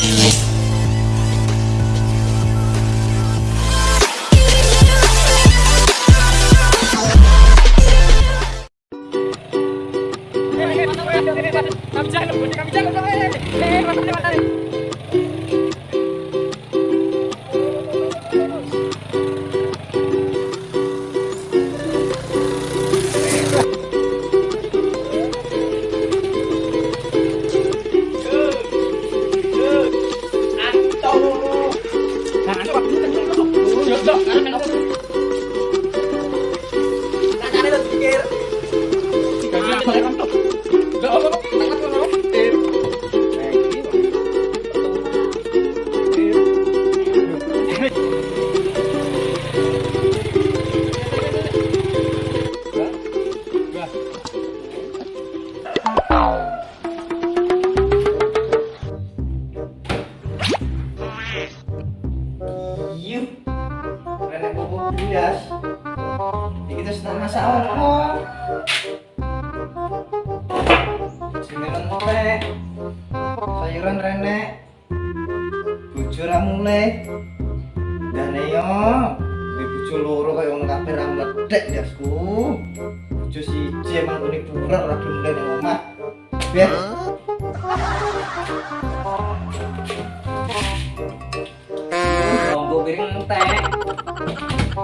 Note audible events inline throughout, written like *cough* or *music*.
Thank. Bubuk bias. Iki kita sedang masak apa? Jenengan teh, sayuran renek, bojo ra mulai. Dan yo, di bojo loro kaya wong kabeh ra mledek dasku. Bojo siji emang kuning burar ra gelem ning omah. Biar Tunggu piring teh.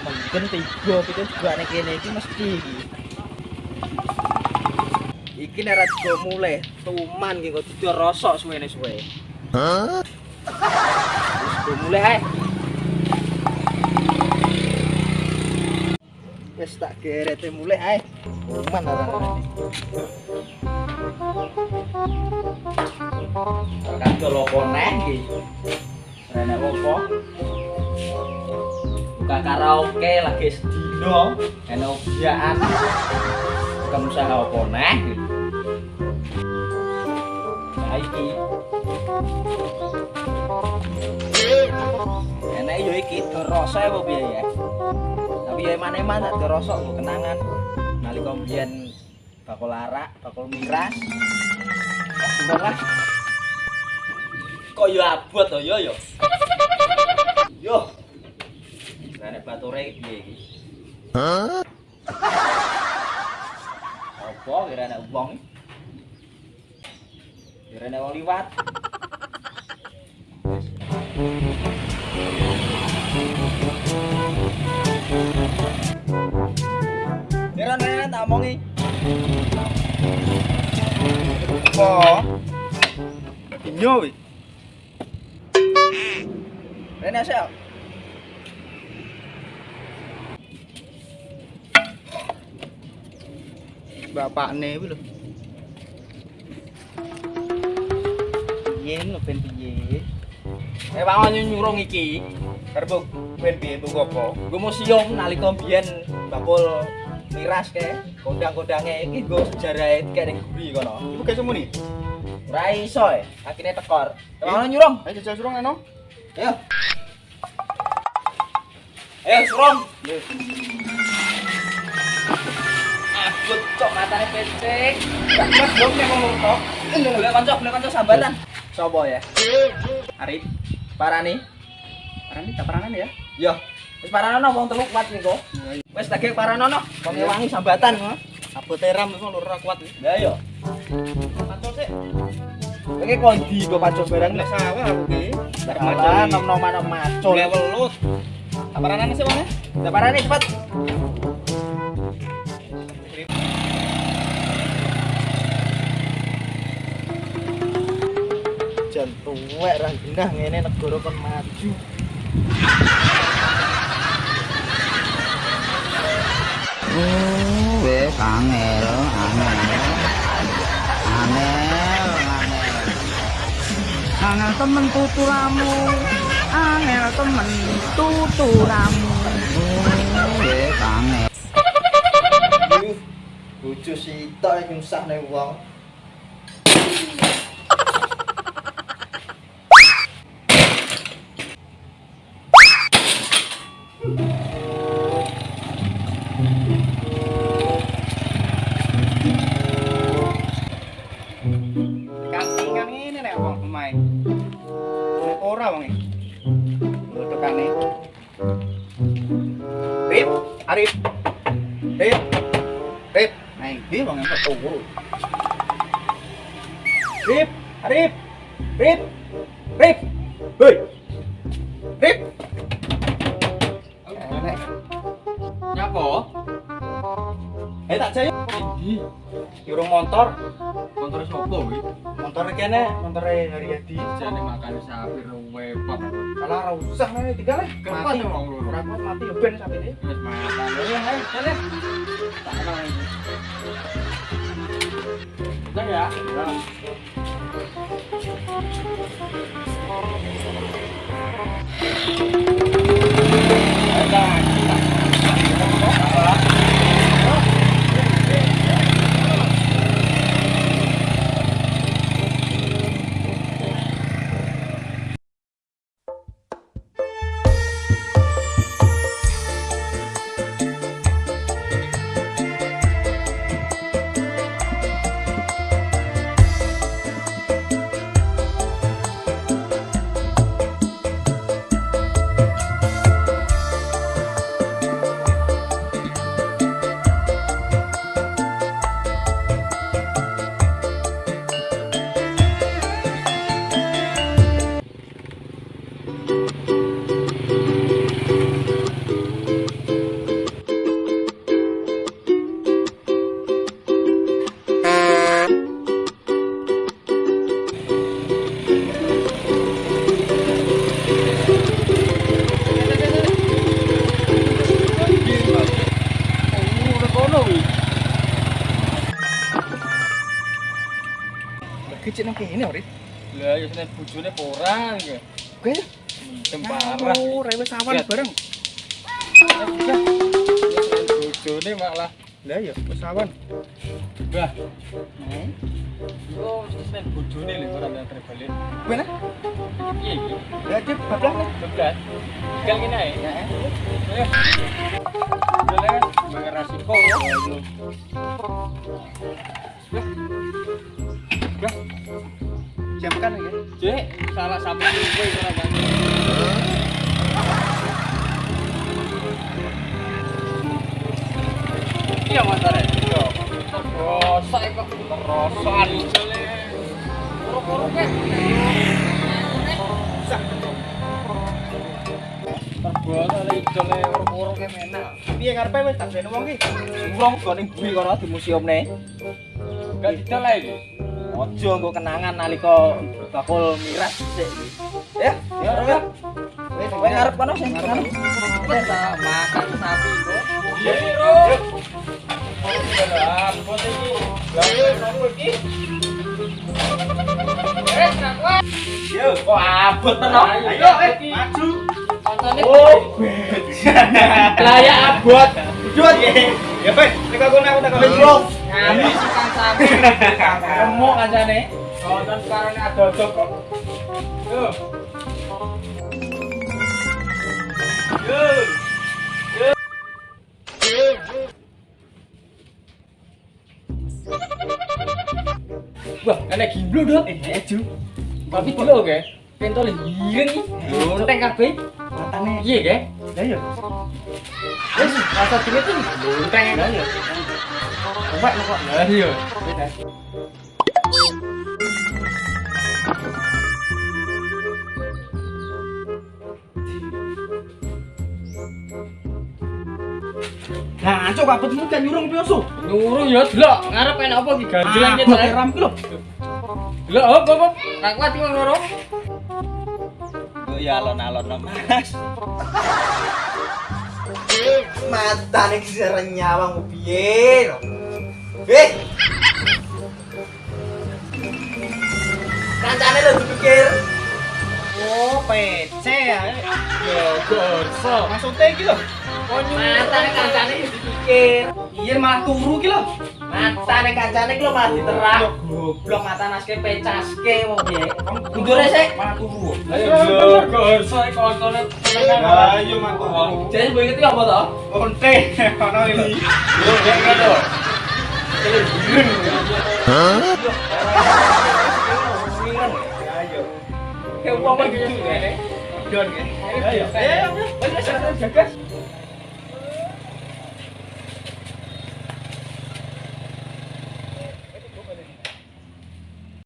Mendem tiga pitu juga ning kene iki mesti iki. Iki nek ra juga mulai tuman kok dudu rosok suwene suwe. Hah? Wis mulai ae. Wis tak gerete mulai ae. Tuman. Kan lopo neh iki. Rene opo? Buka karaoke lagi sedino, ene obyaan. Kamu usaha opo neh? Nah iki. Enak yo iki dorose apa piye ya? Tapi ya eman-eman tak dorosok kenangan. Nalika mbiyen bakul arak, bakul miras. Kok yo abot yo yo. Yo. Nek bature piye iki? Hah? Apa kira nek wong? Kira nek wong liwat. Kira nek tak omongi. Apa? Inyo wi. Rene sel. Bapakne kuwi lho. Lho ben piye? Eh wangon nyurung iki. Karep ben piye bu apa? Nggo museum nalika biyen bakul miras ke kodang-kodange iki nggo sejarahe ning guri kono. Ibu kayak semua nih? Ora iso e, akhirnya tekor. Wangon nyurung. Ayo jajal surung eno. Ayo. Ayo, Surom. Ah, cok matane pesek. Gak mas dong nek ngomong tok. Boleh kanca, boleh kanca sambatan. Sopo ya? Arif. Parani. Parani tak paranan ya? Yo. Wis paranono wong telu kuat niku. Wis lagi paranono, wong wangi sambatan. Apa teram itu lur kuat nih. Ya yo. Pancol sih. Iki kondi kok pacul barang Nek sawah aku ki. Tak Alah, nom-noman macul. Nek welut. Tak paranan sih mana? Lah parani Jan tuwek ra genah ngene negara kon maju. Oh, wes angel, angel. Angel, angel. Temen tuturamu. Angel. tuturamu Nggih, angel. Bojo sitok nyusahne wong. Rip, Arif. Rip. Rip. Hei. Rip. Enek. Nyapa? Eh tak jaya. Yurung motor. Motor sapa kuwi? Motor kene, motore Haryadi. Jane makan sapi wepok. Kalau ora usah nih, tinggal lah. Kenapa nih wong loro? Ora mati yo ben sapi ini. Wis makan. Ya, ayo, jalan. Tak kenal iki. Udah ya. Kecil nang kene, Rit. Lah ya senen bojone ora iki. Oke. Mentem parah. Oh, rewe sawan Lihat. bareng. Bojone malah Lah ya, sawan. Bah. Yo senen bojone lho ora nang balik. Bener? Piye iki? Lah dia bablas nih. Bebas. Tinggal kene ae. Ya, eh. Boleh, bayar resiko ya. Bah, Jamkan ya. Cek, salah sampe kowe ora kan. Iya mantare. Iya. Terasa kok. Terbosa le jale puru-puru ke menak. Piye karepe wis tak bene wong ki? Urung kok ning bumi kono di museumne. Gak didol ae iki. Ojo nggo kenangan nalika bakul miras sik. Ya, ya. Wis Kowe ngarep kono sing ngarep. Ah, makan sapi kok. Iya, Bro. Iki. Iki? Sakwa. Yo, kok abot tenan. Ayo, eh, maju. Kontone. Oh, lah ya abot. Jut. Ya, Pak. Nek aku nek tak Wis, Bro. Kami sukan sapi. Remuk kancane. Nonton sekarang ada dok kok. Yo. Yo. Wah, enak gimblo dong. Eh, eju. Tapi dulu oke. Pentol hireng iki. Lonteng kabeh. matane. Iya, ke? Lah ya. Wis, rasa dingin tuh lonteng Lah ya. Omak kok. Lah iya. Nah, cok abetmu kan nyurung piye, Su? Nurung ya delok, ngarep enak apa iki ganjelan Ah, kita. pakai ram ki lho. Delok hop hop. Ra kuat iki loro. ya alon-alon Mas. *laughs* Mata nih serenyawang piye? Eh. Kancane lho dipikir. Oh, PC ya. Yo gorso. Maksudnya iki lho. Matane kancane dipikir. Iya malah turu iki lho. Matane kancane ki lho malah diterang. Goblok mata naske pecaske wong piye. Mundur sik. Malah turu. Ayo gorso iki koncone. Ayo mantu wong. Jadi mbok iki apa to? Onte *laughs* ono iki lho. Yo ngene to. Ayo. Kayak wong iki ngene. Don. Ayo. Ayo, ayo, ayo, jagas.